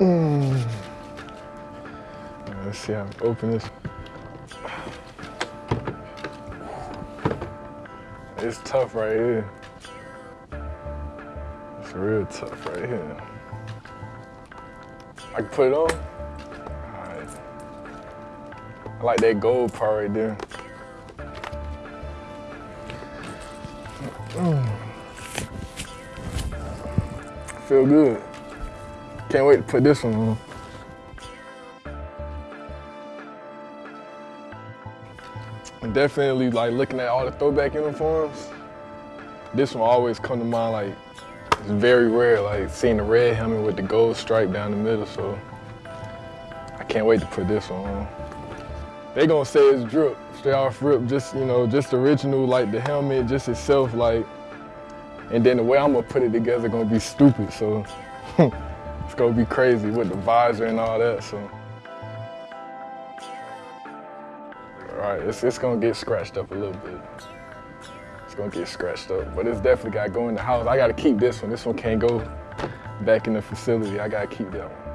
Mm. Let's see how I open this. It's tough right here. It's real tough right here. I can put it on? I like that gold part right there. Mm. Feel good. Can't wait to put this one on. And definitely like looking at all the throwback uniforms, this one always come to mind like it's very rare, like seeing the red helmet with the gold stripe down the middle, so I can't wait to put this one on. They gonna say it's drip, straight off rip, just, you know, just original, like the helmet, just itself, like, and then the way I'm gonna put it together gonna be stupid, so it's gonna be crazy with the visor and all that, so. All right, it's, it's gonna get scratched up a little bit. It's gonna get scratched up, but it's definitely gotta go in the house. I gotta keep this one. This one can't go back in the facility. I gotta keep that one.